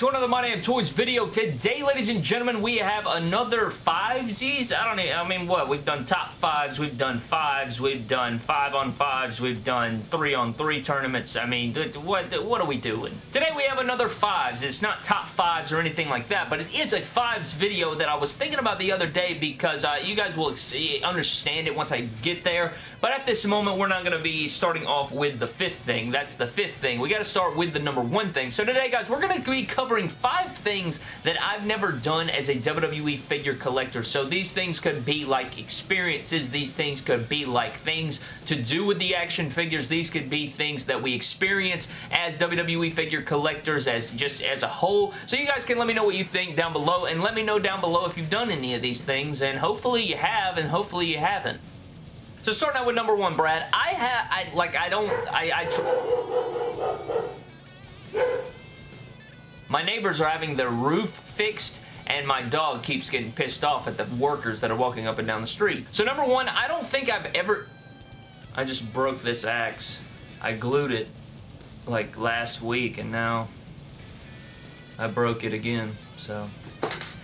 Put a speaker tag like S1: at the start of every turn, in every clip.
S1: to another My Damn Toys video. Today, ladies and gentlemen, we have another fivesies. I don't know, I mean, what? We've done top fives, we've done fives, we've done five on fives, we've done three on three tournaments. I mean, what, what are we doing? Today, we have another fives. It's not top fives or anything like that, but it is a fives video that I was thinking about the other day because uh, you guys will understand it once I get there. But at this moment, we're not going to be starting off with the fifth thing. That's the fifth thing. We got to start with the number one thing. So today, guys, we're going to be covering five things that I've never done as a WWE figure collector. So these things could be like experiences. These things could be like things to do with the action figures. These could be things that we experience as WWE figure collectors as just as a whole. So you guys can let me know what you think down below and let me know down below if you've done any of these things and hopefully you have and hopefully you haven't. So starting out with number one, Brad, I have, I, like, I don't, I, I, my neighbors are having their roof fixed and my dog keeps getting pissed off at the workers that are walking up and down the street. So number one, I don't think I've ever... I just broke this axe. I glued it like last week and now I broke it again, so...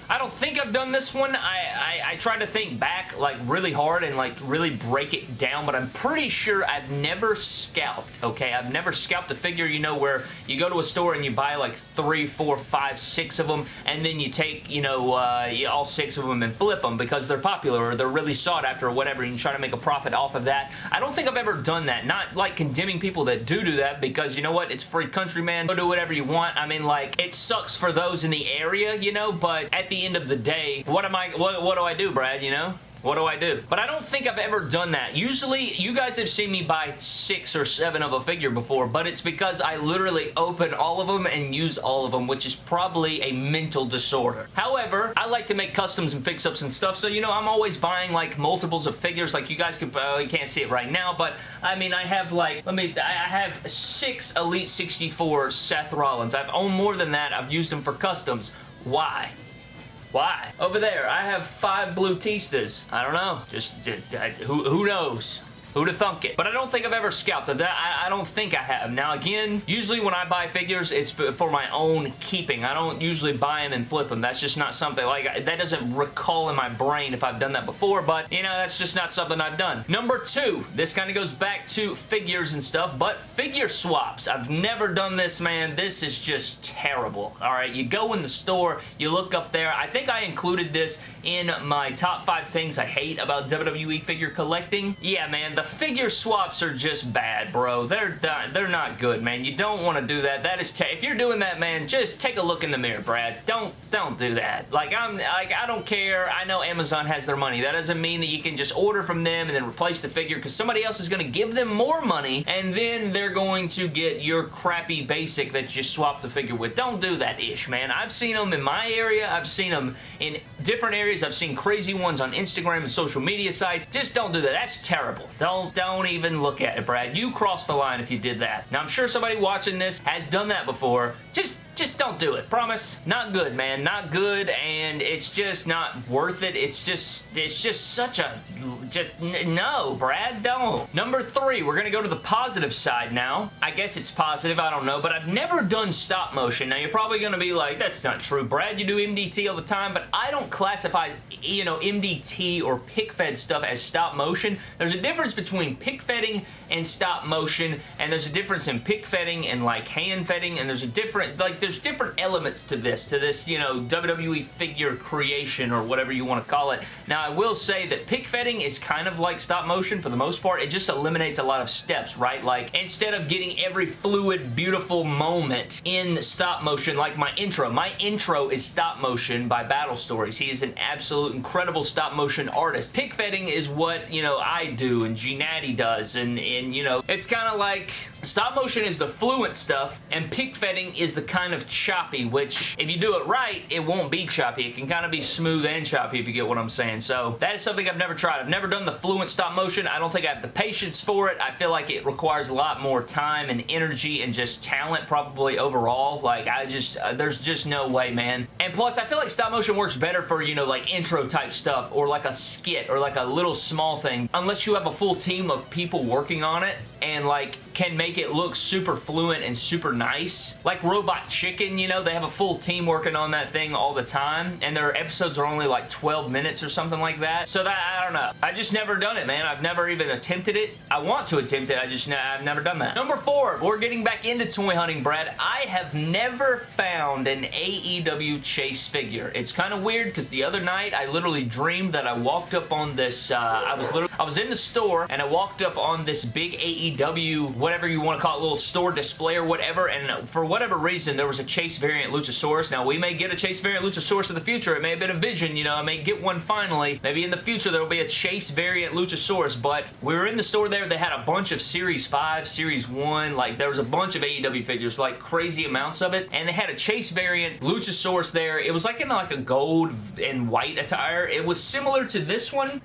S1: I don't think I've done this one. I, I, I tried to think back like really hard and like really break it down, but I'm pretty sure I've never scalped, okay? I've never scalped a figure, you know, where you go to a store and you buy like three, four, five, six of them, and then you take, you know, uh, all six of them and flip them because they're popular or they're really sought after or whatever, and you try to make a profit off of that. I don't think I've ever done that. Not like condemning people that do do that because, you know what, it's free country, man. Go do whatever you want. I mean, like, it sucks for those in the area, you know, but at the the end of the day, what am I, what, what do I do, Brad, you know? What do I do? But I don't think I've ever done that. Usually, you guys have seen me buy six or seven of a figure before, but it's because I literally open all of them and use all of them, which is probably a mental disorder. However, I like to make customs and fix-ups and stuff, so, you know, I'm always buying, like, multiples of figures. Like, you guys can, uh, you can't see it right now, but, I mean, I have, like, let me, I have six Elite 64 Seth Rollins. I've owned more than that. I've used them for customs. Why? Why? Over there, I have five Blue Tistas. I don't know. Just, just who, who knows? Who'd have thunk it? But I don't think I've ever scalped. I, I don't think I have. Now again, usually when I buy figures, it's for my own keeping. I don't usually buy them and flip them. That's just not something, like, that doesn't recall in my brain if I've done that before, but, you know, that's just not something I've done. Number two, this kind of goes back to figures and stuff, but figure swaps. I've never done this, man. This is just terrible, all right? You go in the store, you look up there. I think I included this in my top five things I hate about WWE figure collecting. Yeah, man, the figure swaps are just bad, bro. They're they're not good, man. You don't want to do that. That is if you're doing that, man, just take a look in the mirror, Brad. Don't don't do that. Like I'm like I don't care. I know Amazon has their money. That doesn't mean that you can just order from them and then replace the figure because somebody else is going to give them more money and then they're going to get your crappy basic that you swapped the figure with. Don't do that ish, man. I've seen them in my area. I've seen them in different areas. I've seen crazy ones on Instagram and social media sites. Just don't do that. That's terrible. Don't don't, even look at it, Brad. You crossed the line if you did that. Now, I'm sure somebody watching this has done that before. Just just don't do it. Promise. Not good, man. Not good, and it's just not worth it. It's just, it's just such a, just, no, Brad, don't. Number three, we're to go to the positive side now. I guess it's positive, I don't know, but I've never done stop motion. Now, you're probably to be like, that's not true, Brad. You do MDT all the time, but I don't classify, you know, MDT or pic fed stuff as stop motion. There's a difference between pic fedding and stop motion, and there's a difference in pic fedding and, like, hand fedding, and there's a different, like, there's different elements to this, to this, you know, WWE figure creation or whatever you want to call it. Now, I will say that pic fedding is kind of like stop motion for the most part. It just eliminates a lot of steps, right? Like, instead of getting every fluid, beautiful moment in stop motion, like my intro. My intro is stop motion by Battle Stories. He is an absolute incredible stop motion artist. Pic fedding is what, you know, I do and G Natty does, and, and you know, it's kind of like stop motion is the fluent stuff, and pic fedding is the kind of choppy, which if you do it right, it won't be choppy. It can kind of be smooth and choppy if you get what I'm saying. So that is something I've never tried. I've never done the fluent stop motion. I don't think I have the patience for it. I feel like it requires a lot more time and energy and just talent probably overall. Like I just, uh, there's just no way, man. And plus, I feel like stop motion works better for, you know, like intro type stuff or like a skit or like a little small thing. Unless you have a full team of people working on it and like can make it look super fluent and super nice. Like Robot Chicken chicken, you know, they have a full team working on that thing all the time, and their episodes are only like 12 minutes or something like that. So that, I don't know. I just never done it, man. I've never even attempted it. I want to attempt it. I just, I've never done that. Number four, we're getting back into toy hunting, Brad. I have never found an AEW Chase figure. It's kind of weird because the other night I literally dreamed that I walked up on this, uh, I was literally, I was in the store and I walked up on this big AEW, whatever you want to call it, little store display or whatever, and for whatever reason, there was a Chase variant Luchasaurus. Now, we may get a Chase variant Luchasaurus in the future. It may have been a vision, you know, I may get one finally. Maybe in the future there will be a Chase variant Luchasaurus, but we were in the store there. They had a bunch of Series 5, Series 1, like there was a bunch of AEW figures, like crazy amounts of it, and they had a Chase variant Luchasaurus there. It was like in like a gold and white attire. It was similar to this one,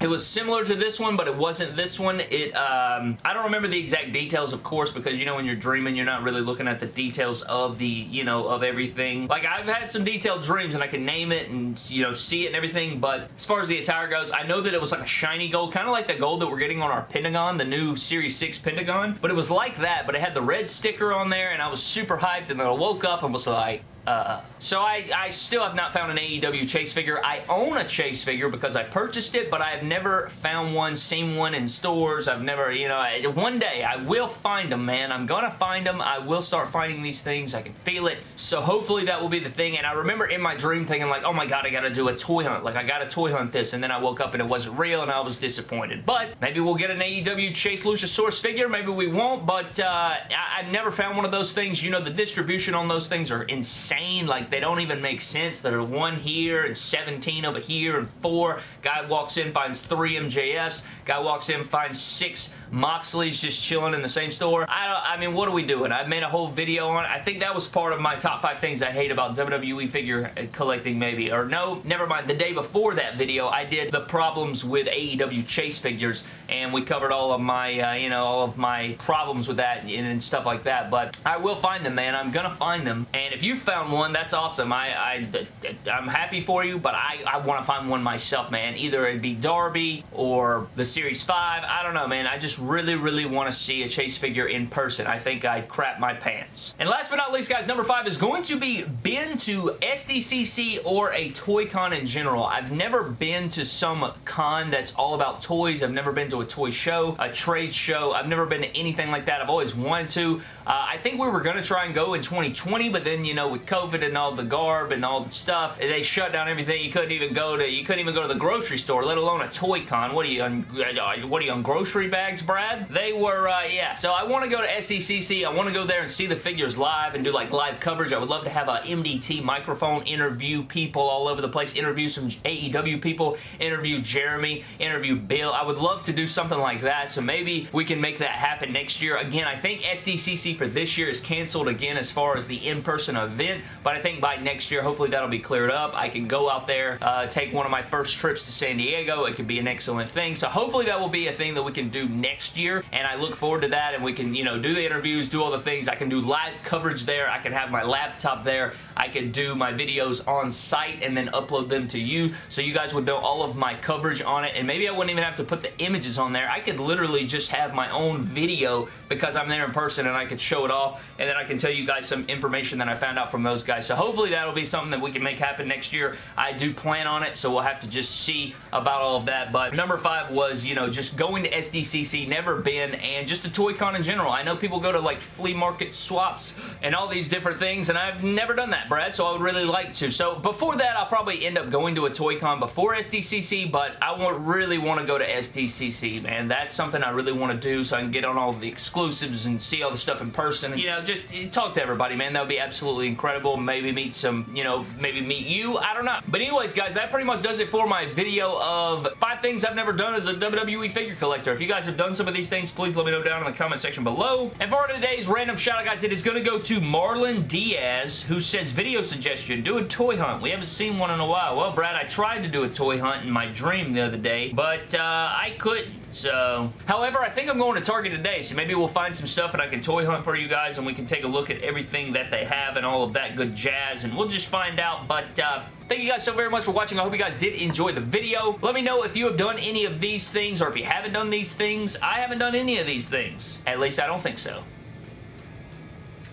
S1: it was similar to this one, but it wasn't this one. It, um, I don't remember the exact details, of course, because, you know, when you're dreaming, you're not really looking at the details of the, you know, of everything. Like, I've had some detailed dreams, and I can name it and, you know, see it and everything, but as far as the attire goes, I know that it was like a shiny gold, kind of like the gold that we're getting on our Pentagon, the new Series 6 Pentagon, but it was like that, but it had the red sticker on there, and I was super hyped, and then I woke up and was like, uh, so I, I still have not found an AEW Chase figure. I own a Chase figure because I purchased it, but I have never found one, seen one in stores. I've never, you know, I, one day I will find them, man. I'm gonna find them. I will start finding these things. I can feel it. So hopefully that will be the thing. And I remember in my dream thinking like, oh my god, I gotta do a toy hunt. Like, I gotta toy hunt this. And then I woke up and it wasn't real and I was disappointed. But maybe we'll get an AEW Chase Luchasaurus figure. Maybe we won't, but uh, I, I've never found one of those things. You know, the distribution on those things are insane insane. Like, they don't even make sense. There are one here and 17 over here and four. Guy walks in, finds three MJFs. Guy walks in, finds six Moxley's just chilling in the same store. I don't, I mean, what are we doing? I made a whole video on it. I think that was part of my top five things I hate about WWE figure collecting maybe. Or no, never mind. The day before that video, I did the problems with AEW Chase figures and we covered all of my, uh, you know, all of my problems with that and, and, stuff like that. But I will find them, man. I'm gonna find them. And if you found one, that's awesome. I, I, I'm happy for you, but I, I want to find one myself, man. Either it be Darby or the Series 5. I don't know, man. I just really, really want to see a Chase figure in person. I think I'd crap my pants. And last but not least, guys, number five is going to be been to SDCC or a toy con in general. I've never been to some con that's all about toys. I've never been to a toy show, a trade show. I've never been to anything like that. I've always wanted to. Uh, I think we were going to try and go in 2020, but then, you know, with COVID and all the garb and all the stuff, they shut down everything. You couldn't even go to, you couldn't even go to the grocery store, let alone a toy con. What are you on, uh, what are you on grocery bags, Brad? They were, uh, yeah. So I want to go to SDCC. I want to go there and see the figures live and do like live coverage. I would love to have a MDT microphone, interview people all over the place, interview some AEW people, interview Jeremy, interview Bill. I would love to do something like that. So maybe we can make that happen next year. Again, I think SDCC for this year is canceled again as far as the in-person event, but I think by next year, hopefully that'll be cleared up. I can go out there, uh, take one of my first trips to San Diego. It could be an excellent thing. So hopefully that will be a thing that we can do next year, and I look forward to that, and we can, you know, do the interviews, do all the things. I can do live coverage there. I can have my laptop there. I can do my videos on site and then upload them to you so you guys would know all of my coverage on it, and maybe I wouldn't even have to put the images on there. I could literally just have my own video because I'm there in person and I could show it off and then I can tell you guys some information that I found out from those guys. So hopefully that'll be something that we can make happen next year. I do plan on it, so we'll have to just see about all of that. But number five was, you know, just going to SDCC, never been, and just a toy con in general. I know people go to like flea market swaps and all these different things, and I've never done that, Brad, so I would really like to. So before that, I'll probably end up going to a toy con before SDCC, but I want, really want to go to SDCC, man. That's something I really want to do so I can get on all the exclusives and see all the stuff in person. You know, just talk to everybody, man. That would be absolutely incredible. Maybe meet some, you know, maybe meet you. I don't know. But anyways, guys, that pretty much does it for my video of five things I've never done as a WWE figure collector. If you guys have done some of these things, please let me know down in the comment section below. And for today's random shout out, guys, it is going to go to Marlon Diaz, who says, video suggestion, do a toy hunt. We haven't seen one in a while. Well, Brad, I tried to do a toy hunt in my dream the other day, but uh, I couldn't. So, however, I think I'm going to Target today, so maybe we'll find some stuff and I can toy hunt for you guys and we can take a look at everything that they have and all of that good jazz and we'll just find out. But, uh, Thank you guys so very much for watching. I hope you guys did enjoy the video. Let me know if you have done any of these things or if you haven't done these things. I haven't done any of these things. At least I don't think so.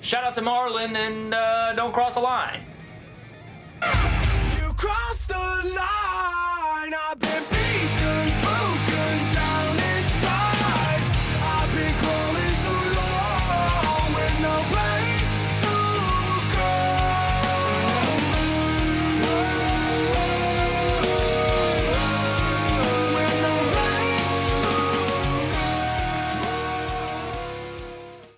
S1: Shout out to Marlon, and uh, don't cross the line.
S2: You crossed the line.